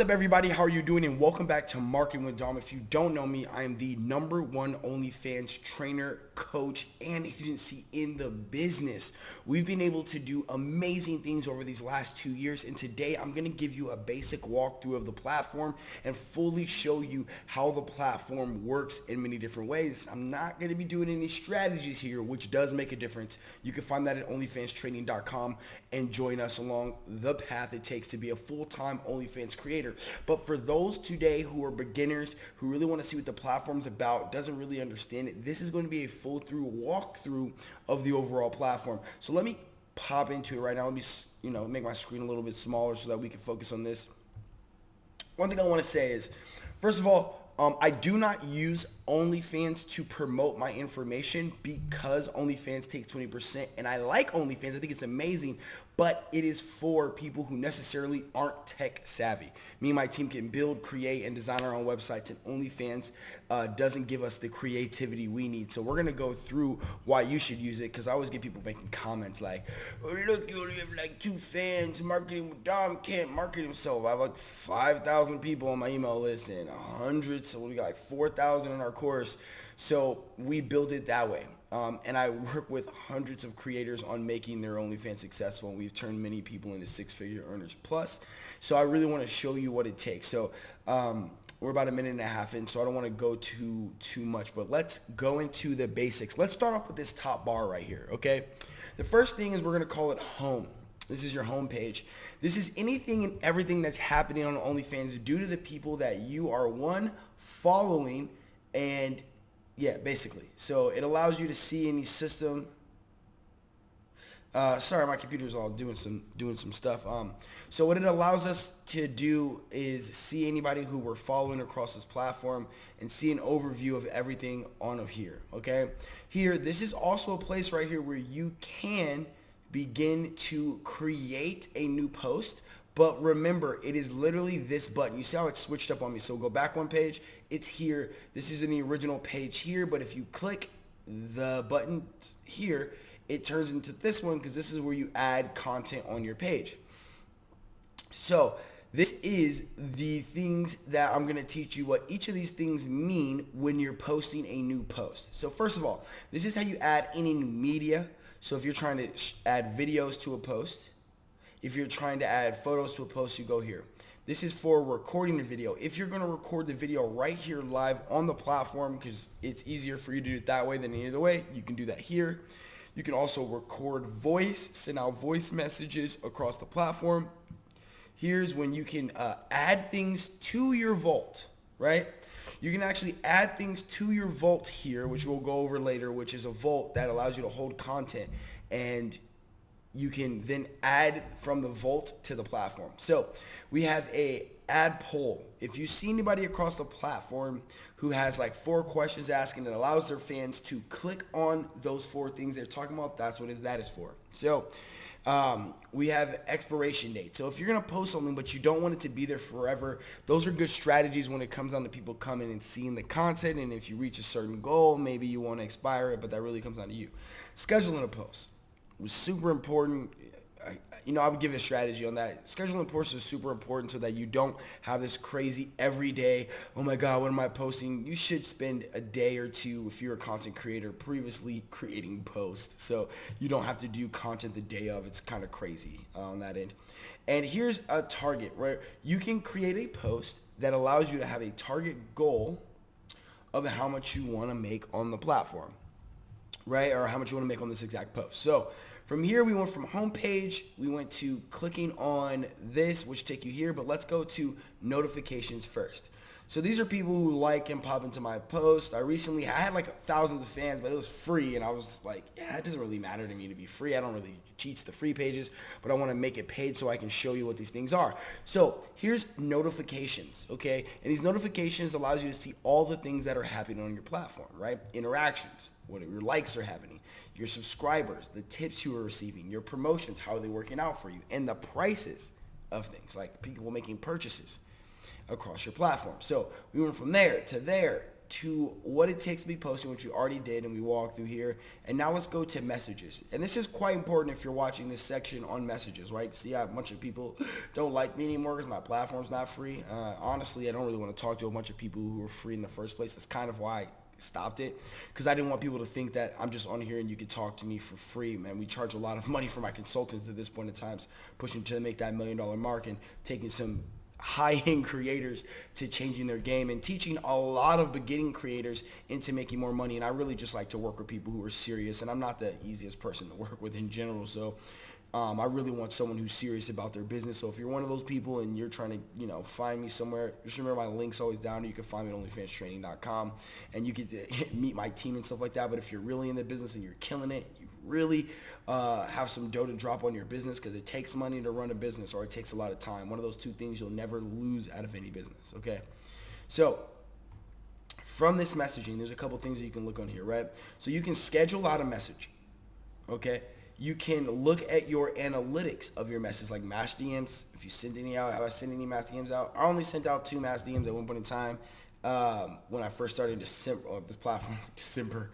What's up everybody? How are you doing? And welcome back to Marketing with Dom. If you don't know me, I am the number one OnlyFans trainer, coach, and agency in the business. We've been able to do amazing things over these last two years. And today I'm going to give you a basic walkthrough of the platform and fully show you how the platform works in many different ways. I'm not going to be doing any strategies here, which does make a difference. You can find that at onlyfanstraining.com and join us along the path it takes to be a full-time OnlyFans creator. But for those today who are beginners, who really want to see what the platform's about, doesn't really understand it, this is going to be a full through walkthrough of the overall platform. So let me pop into it right now. Let me, you know, make my screen a little bit smaller so that we can focus on this. One thing I want to say is, first of all, um, I do not use OnlyFans to promote my information because OnlyFans takes 20% and I like OnlyFans. I think it's amazing, but it is for people who necessarily aren't tech savvy. Me and my team can build, create, and design our own websites and OnlyFans uh, doesn't give us the creativity we need. So we're to go through why you should use it because I always get people making comments like, oh, look, you only have like two fans. Marketing with Dom can't market himself. I have like 5,000 people on my email list and 100, So we got like 4,000 in our course. So we build it that way. Um, and I work with hundreds of creators on making their OnlyFans successful. And we've turned many people into six-figure earners plus. So I really want to show you what it takes. So um, we're about a minute and a half in, so I don't want to go too too much. But let's go into the basics. Let's start off with this top bar right here. Okay. The first thing is we're going to call it home. This is your home page. This is anything and everything that's happening on OnlyFans due to the people that you are one following and yeah, basically. So it allows you to see any system. Uh, sorry, my computer's all doing some doing some stuff. Um, so what it allows us to do is see anybody who we're following across this platform and see an overview of everything on of here. Okay, here this is also a place right here where you can begin to create a new post but remember, it is literally this button. You see how it's switched up on me. So go back one page. It's here. This is in the original page here. But if you click the button here, it turns into this one because this is where you add content on your page. So this is the things that I'm going to teach you what each of these things mean when you're posting a new post. So first of all, this is how you add any new media. So if you're trying to add videos to a post, if you're trying to add photos to a post, you go here. This is for recording the video. If you're going to record the video right here live on the platform because it's easier for you to do it that way than any other way, you can do that here. You can also record voice, send out voice messages across the platform. Here's when you can uh, add things to your vault, right? You can actually add things to your vault here, which we'll go over later, which is a vault that allows you to hold content. And you can then add from the vault to the platform. So we have a ad poll. If you see anybody across the platform who has like four questions asking that allows their fans to click on those four things they're talking about, that's what that is for. So um, we have expiration date. So if you're going to post something but you don't want it to be there forever, those are good strategies when it comes down to people coming and seeing the content. And if you reach a certain goal, maybe you want to expire it, but that really comes down to you. Scheduling a post was super important. I, you know, I would give a strategy on that. Scheduling posts is super important so that you don't have this crazy every day, oh my God, what am I posting? You should spend a day or two if you're a content creator previously creating posts. So you don't have to do content the day of. It's kind of crazy uh, on that end. And here's a target, right? You can create a post that allows you to have a target goal of how much you want to make on the platform, right? Or how much you want to make on this exact post. So from here, we went from homepage, we went to clicking on this, which take you here, but let's go to notifications first. So these are people who like and pop into my post. I recently, I had like thousands of fans, but it was free. And I was like, yeah, it doesn't really matter to me to be free. I don't really cheat the free pages, but I want to make it paid so I can show you what these things are. So here's notifications, okay? And these notifications allows you to see all the things that are happening on your platform, right? Interactions, what your likes are happening, your subscribers, the tips you are receiving, your promotions, how are they working out for you, and the prices of things, like people making purchases across your platform. So we went from there to there, to what it takes to be posting, which we already did and we walked through here. And now let's go to messages. And this is quite important if you're watching this section on messages, right? See, a bunch of people don't like me anymore because my platform's not free. Uh, honestly, I don't really want to talk to a bunch of people who are free in the first place. That's kind of why stopped it because I didn't want people to think that I'm just on here and you could talk to me for free, man. We charge a lot of money for my consultants at this point in time, pushing to make that million dollar mark and taking some high-end creators to changing their game and teaching a lot of beginning creators into making more money. And I really just like to work with people who are serious. And I'm not the easiest person to work with in general. So um, I really want someone who's serious about their business. So if you're one of those people and you're trying to, you know, find me somewhere, just remember my link's always down. You can find me at OnlyFansTraining.com, and you get meet my team and stuff like that. But if you're really in the business and you're killing it, you really uh, have some dough to drop on your business because it takes money to run a business or it takes a lot of time. One of those two things you'll never lose out of any business. Okay, so from this messaging, there's a couple things that you can look on here, right? So you can schedule out a message. Okay you can look at your analytics of your message, like mass DMs. If you send any out, have I sent any mass DMs out? I only sent out two mass DMs at one point in time um, when I first started December of this platform, December,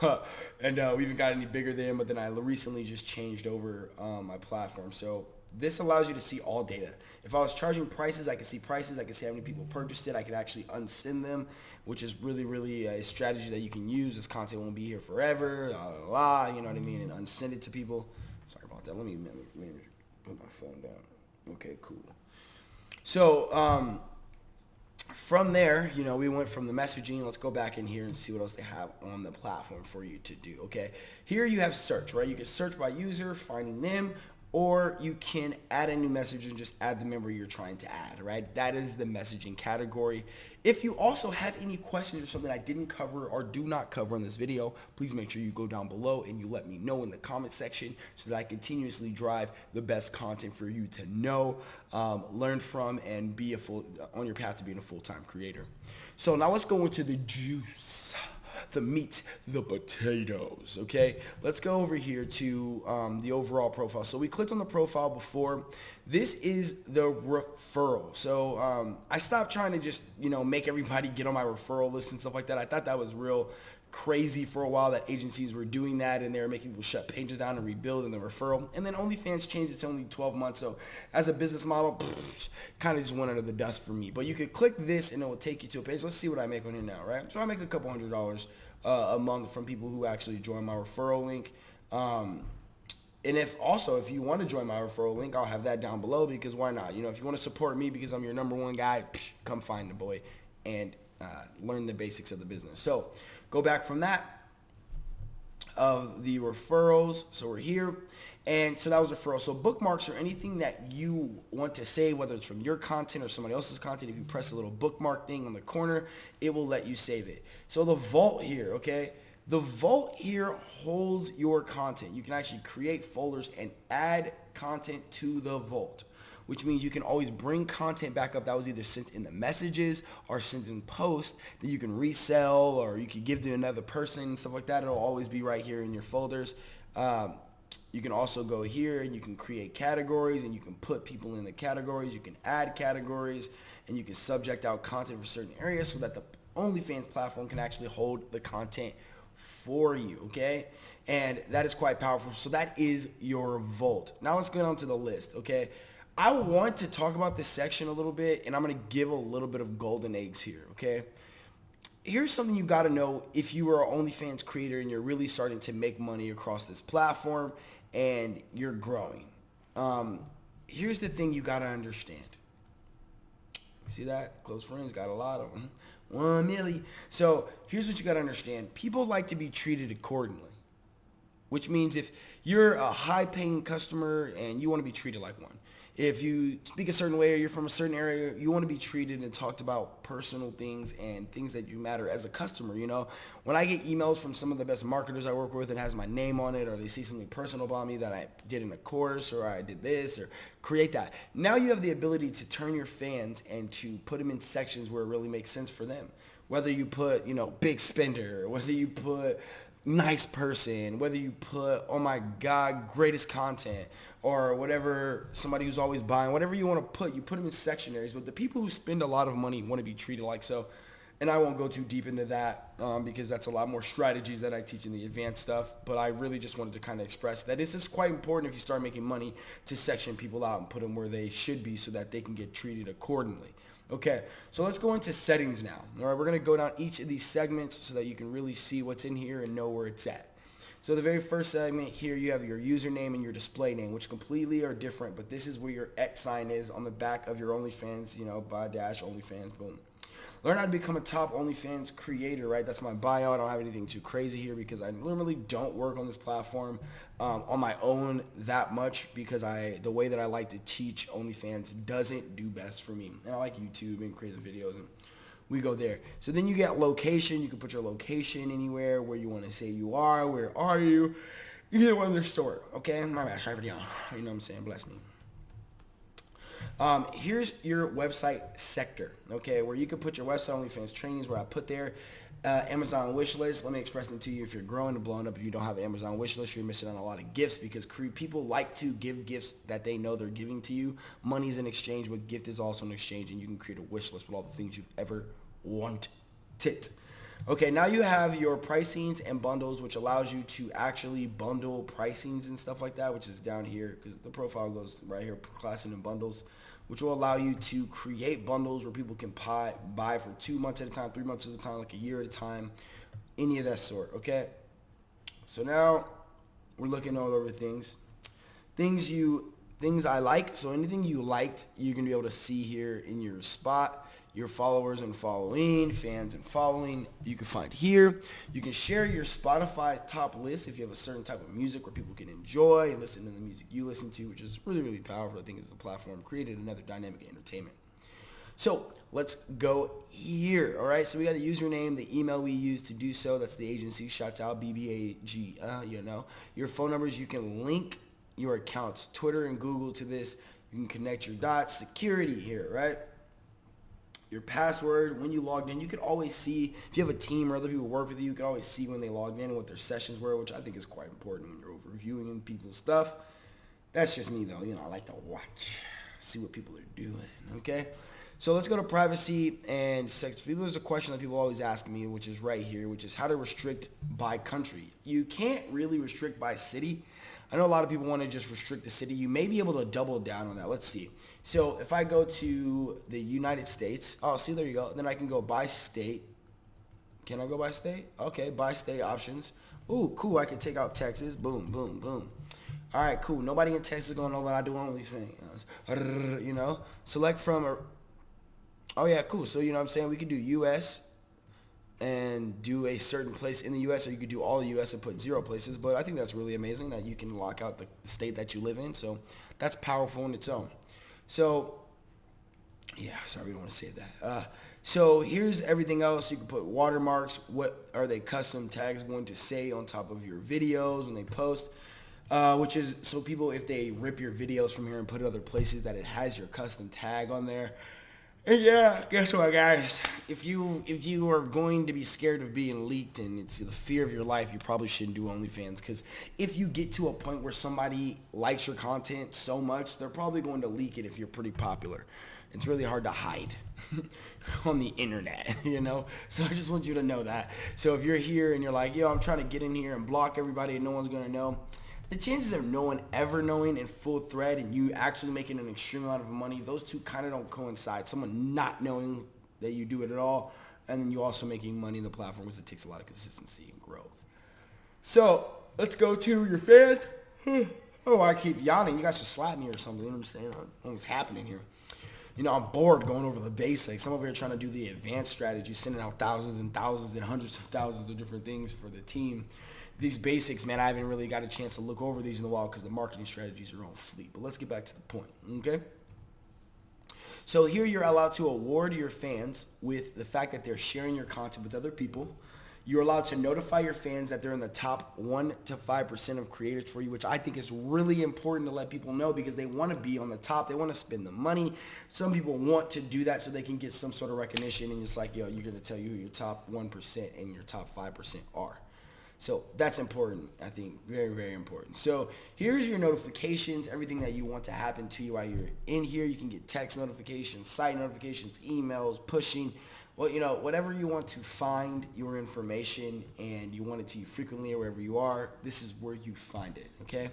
and uh, we even got any bigger then. But then I recently just changed over um, my platform, so this allows you to see all data. If I was charging prices, I could see prices. I could see how many people purchased it. I could actually unsend them, which is really, really a strategy that you can use. This content won't be here forever, la, la, la, you know what I mean, and unsend it to people. Sorry about that. Let me, let me, let me put my phone down. Okay, cool. So um, from there, you know, we went from the messaging. Let's go back in here and see what else they have on the platform for you to do. Okay, here you have search, right? You can search by user, finding them, or you can add a new message and just add the member you're trying to add, right? That is the messaging category. If you also have any questions or something I didn't cover or do not cover in this video, please make sure you go down below and you let me know in the comment section so that I continuously drive the best content for you to know, um, learn from, and be a full on your path to being a full-time creator. So now let's go into the juice the meat, the potatoes, okay? Let's go over here to um, the overall profile. So we clicked on the profile before. This is the referral. So um, I stopped trying to just, you know, make everybody get on my referral list and stuff like that. I thought that was real crazy for a while that agencies were doing that and they were making people shut pages down and rebuild in the referral. And then OnlyFans changed it's only 12 months. So as a business model, kind of just went under the dust for me. But you could click this and it will take you to a page. Let's see what I make on here now, right? So I make a couple hundred dollars uh, a month from people who actually join my referral link. Um, and if also if you want to join my referral link, I'll have that down below because why not? You know, if you want to support me because I'm your number one guy, come find the boy and uh, learn the basics of the business. So go back from that of the referrals. So we're here. And so that was referral. So bookmarks are anything that you want to say, whether it's from your content or somebody else's content. If you press a little bookmark thing on the corner, it will let you save it. So the vault here, okay? The vault here holds your content. You can actually create folders and add content to the vault which means you can always bring content back up that was either sent in the messages or sent in post that you can resell or you can give to another person, stuff like that. It'll always be right here in your folders. Um, you can also go here and you can create categories and you can put people in the categories. You can add categories and you can subject out content for certain areas so that the OnlyFans platform can actually hold the content for you, okay? And that is quite powerful. So that is your vault. Now let's go down to the list, okay? I want to talk about this section a little bit, and I'm going to give a little bit of golden eggs here, okay? Here's something you got to know if you are an OnlyFans creator and you're really starting to make money across this platform and you're growing. Um, here's the thing you got to understand. See that? Close friends got a lot of them. One milli. So here's what you got to understand. People like to be treated accordingly, which means if you're a high paying customer and you want to be treated like one, if you speak a certain way or you're from a certain area, you want to be treated and talked about personal things and things that you matter as a customer. You know, when I get emails from some of the best marketers I work with and has my name on it, or they see something personal about me that I did in a course, or I did this, or create that. Now you have the ability to turn your fans and to put them in sections where it really makes sense for them. Whether you put, you know, big spender, whether you put nice person, whether you put, oh my God, greatest content, or whatever, somebody who's always buying, whatever you want to put, you put them in sectionaries. But the people who spend a lot of money want to be treated like so. and I won't go too deep into that um, because that's a lot more strategies that I teach in the advanced stuff. But I really just wanted to kind of express that this is quite important if you start making money to section people out and put them where they should be so that they can get treated accordingly. Okay, so let's go into settings now. All right, we're going to go down each of these segments so that you can really see what's in here and know where it's at. So the very first segment here, you have your username and your display name, which completely are different, but this is where your X sign is on the back of your OnlyFans, you know, by dash OnlyFans, boom. Learn how to become a top OnlyFans creator, right? That's my bio. I don't have anything too crazy here because I normally don't work on this platform um, on my own that much because I the way that I like to teach OnlyFans doesn't do best for me. And I like YouTube and creating videos and we go there. So then you get location. You can put your location anywhere where you want to say you are. Where are you? You get one of their store. Okay, my bad. The You know what I'm saying? Bless me. Um, here's your website sector, okay, where you can put your website OnlyFans trainings where I put there. Uh, Amazon wish list. Let me express them to you. If you're growing and blowing up, if you don't have an Amazon wish list, you're missing on a lot of gifts because people like to give gifts that they know they're giving to you. Money is in exchange, but gift is also an exchange, and you can create a wish list with all the things you've ever wanted. Okay, now you have your pricings and bundles, which allows you to actually bundle pricings and stuff like that, which is down here because the profile goes right here, classing and bundles which will allow you to create bundles where people can buy, buy for two months at a time, three months at a time, like a year at a time, any of that sort, okay? So now we're looking all over things. Things you, things I like, so anything you liked, you're gonna be able to see here in your spot your followers and following, fans and following, you can find here. You can share your Spotify top list if you have a certain type of music where people can enjoy and listen to the music you listen to, which is really, really powerful. I think it's the platform created another dynamic entertainment. So let's go here. All right. So we got the username, the email we use to do so. That's the agency. Shout out BBAG. Uh, you know your phone numbers. You can link your accounts, Twitter and Google to this. You can connect your dots. Security here, right? Your password when you logged in. You could always see if you have a team or other people work with you. You can always see when they logged in and what their sessions were, which I think is quite important when you're overviewing people's stuff. That's just me though. You know, I like to watch, see what people are doing. Okay. So let's go to privacy and sex. People, there's a question that people always ask me, which is right here, which is how to restrict by country. You can't really restrict by city. I know a lot of people want to just restrict the city. You may be able to double down on that. Let's see. So if I go to the United States, oh, see, there you go. Then I can go by state. Can I go by state? Okay, by state options. Ooh, cool. I can take out Texas. Boom, boom, boom. All right, cool. Nobody in Texas going to know that I do OnlyFans. You know, select from a. Oh yeah, cool. So you know what I'm saying we could do U.S and do a certain place in the U.S. or you could do all the U.S. and put zero places. But I think that's really amazing that you can lock out the state that you live in. So that's powerful in its own. So yeah, sorry, we don't want to say that. Uh, so here's everything else. You can put watermarks. What are they custom tags going to say on top of your videos when they post? Uh, which is so people, if they rip your videos from here and put it other places, that it has your custom tag on there. And yeah, guess what, guys? If you if you are going to be scared of being leaked and it's the fear of your life, you probably shouldn't do OnlyFans. Because if you get to a point where somebody likes your content so much, they're probably going to leak it if you're pretty popular. It's really hard to hide on the internet, you know? So I just want you to know that. So if you're here and you're like, yo, I'm trying to get in here and block everybody and no one's going to know, the chances of no one ever knowing in full thread and you actually making an extreme amount of money, those two kind of don't coincide. Someone not knowing that you do it at all, and then you also making money in the platform because it takes a lot of consistency and growth. So let's go to your fans. oh, I keep yawning. You guys should slap me or something. You know what I'm saying? What's happening here? You know, I'm bored going over the basics. I'm over here trying to do the advanced strategy, sending out thousands and thousands and hundreds of thousands of different things for the team these basics, man, I haven't really got a chance to look over these in a while because the marketing strategies are on fleek. But let's get back to the point, okay? So here you're allowed to award your fans with the fact that they're sharing your content with other people. You're allowed to notify your fans that they're in the top 1 to 5% of creators for you, which I think is really important to let people know because they want to be on the top. They want to spend the money. Some people want to do that so they can get some sort of recognition. And it's like, yo, you're going to tell you who your top 1% and your top 5% are. So that's important, I think, very, very important. So here's your notifications, everything that you want to happen to you while you're in here. You can get text notifications, site notifications, emails, pushing, well, you know, whatever you want to find your information and you want it to you frequently or wherever you are, this is where you find it, okay?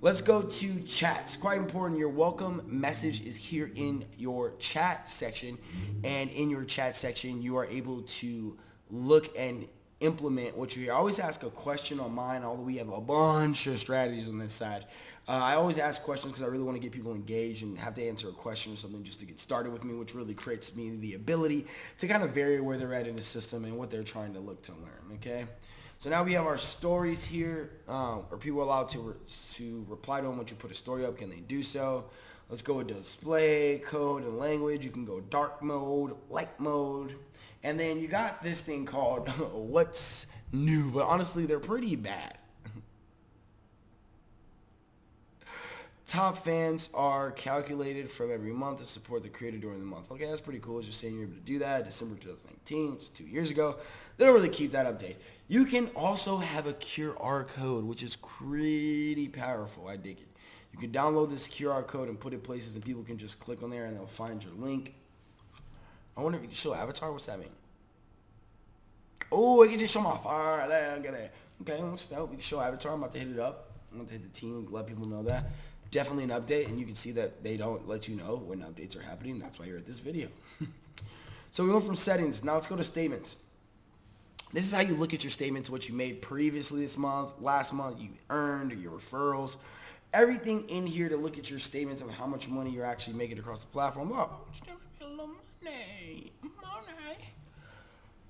Let's go to chats. Quite important. Your welcome message is here in your chat section. And in your chat section, you are able to look and implement what you hear. I always ask a question on mine, although we have a bunch of strategies on this side. Uh, I always ask questions because I really want to get people engaged and have to answer a question or something just to get started with me, which really creates me the ability to kind of vary where they're at in the system and what they're trying to look to learn, okay? So now we have our stories here. Um, are people allowed to, re to reply to them once you put a story up? Can they do so? Let's go with display, code, and language. You can go dark mode, light mode, and then you got this thing called what's new, but honestly, they're pretty bad. Top fans are calculated from every month to support the creator during the month. Okay, that's pretty cool. Just saying you're able to do that. December 2019, which two years ago. They don't really keep that update. You can also have a QR code, which is pretty powerful. I dig it. You can download this QR code and put it places and people can just click on there and they'll find your link. I wonder if you can show avatar. What's that mean? Oh, I can just show my fire. I get it. Okay, what's that? We can show avatar. I'm about to hit it up. I'm about to hit the team, let people know that. Definitely an update, and you can see that they don't let you know when updates are happening. That's why you're at this video. so we went from settings. Now let's go to statements. This is how you look at your statements, what you made previously this month, last month, you earned, your referrals, everything in here to look at your statements of how much money you're actually making across the platform.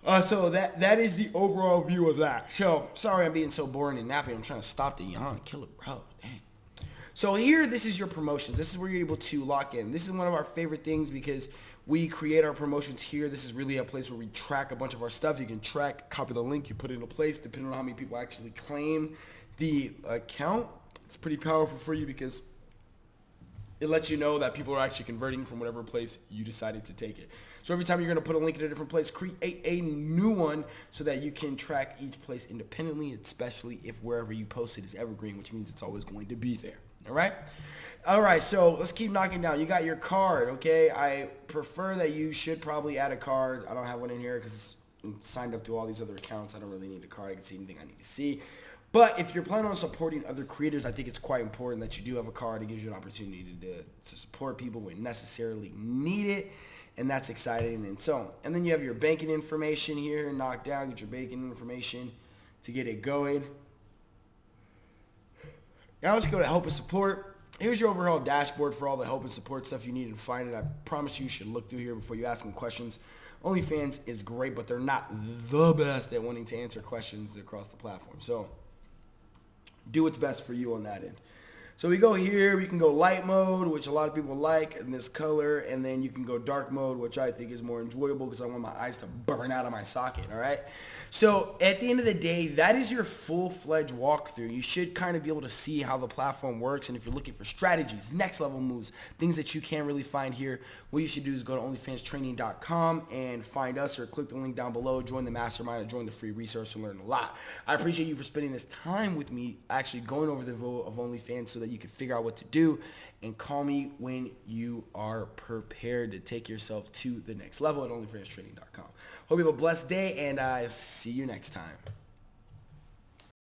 Uh, so that that is the overall view of that. So sorry I'm being so boring and nappy. I'm trying to stop the yawn, kill it, bro. Dang. So here, this is your promotions. This is where you're able to lock in. This is one of our favorite things because we create our promotions here. This is really a place where we track a bunch of our stuff. You can track, copy the link, you put it in a place depending on how many people actually claim the account. It's pretty powerful for you because it lets you know that people are actually converting from whatever place you decided to take it. So every time you're going to put a link in a different place, create a new one so that you can track each place independently, especially if wherever you post it is evergreen, which means it's always going to be there. All right? All right, so let's keep knocking down. You got your card, okay? I prefer that you should probably add a card. I don't have one in here because I'm signed up to all these other accounts. I don't really need a card. I can see anything I need to see. But if you're planning on supporting other creators, I think it's quite important that you do have a card. It gives you an opportunity to, to support people when necessarily need it. And that's exciting and so. And then you have your banking information here, knock down, get your banking information to get it going. Now let's go to help and support. Here's your overall dashboard for all the help and support stuff you need and find it. I promise you should look through here before you ask them questions. OnlyFans is great, but they're not the best at wanting to answer questions across the platform. So do what's best for you on that end. So we go here, we can go light mode, which a lot of people like in this color, and then you can go dark mode, which I think is more enjoyable because I want my eyes to burn out of my socket, all right? So at the end of the day, that is your full-fledged walkthrough. You should kind of be able to see how the platform works, and if you're looking for strategies, next level moves, things that you can't really find here, what you should do is go to onlyfanstraining.com and find us or click the link down below, join the mastermind, or join the free resource and learn a lot. I appreciate you for spending this time with me, actually going over the vote of OnlyFans so that you can figure out what to do and call me when you are prepared to take yourself to the next level at onlyfanstraining.com. Hope you have a blessed day and I see you next time.